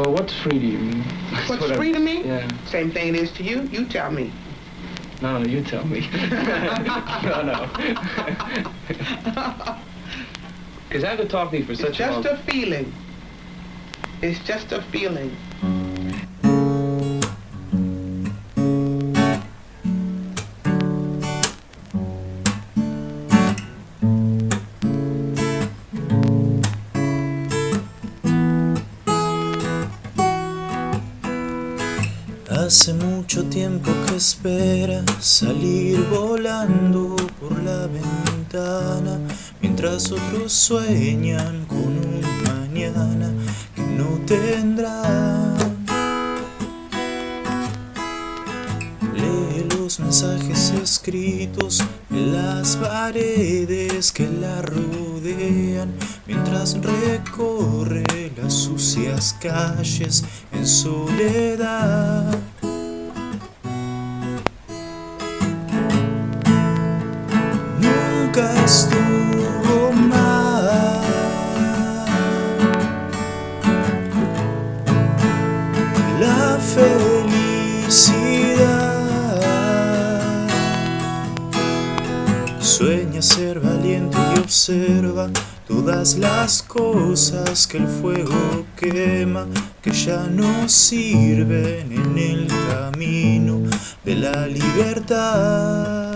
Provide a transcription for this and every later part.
Well, what's free to you? I What's what I- free to me? Yeah. Same thing it is to you. You tell me. No, no, you tell me. no, no. Because after talking to you for It's such a long... just a feeling. It's just a feeling. Hace mucho tiempo que espera salir volando por la ventana Mientras otros sueñan con un mañana que no tendrán Lee los mensajes escritos en las paredes que la rodean Mientras recorre las sucias calles en soledad felicidad Sueña ser valiente y observa todas las cosas que el fuego quema, que ya no sirven en el camino de la libertad.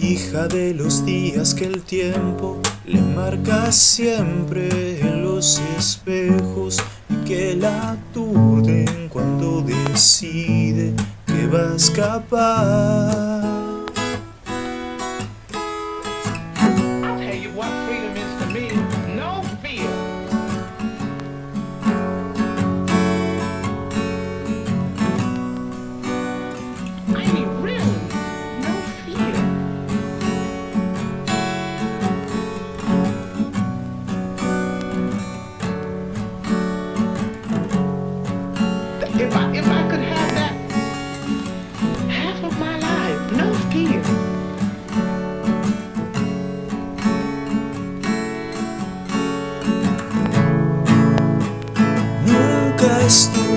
Hija de los días que el tiempo le marca siempre los espejos y que la aturden cuando decide que va a escapar. I just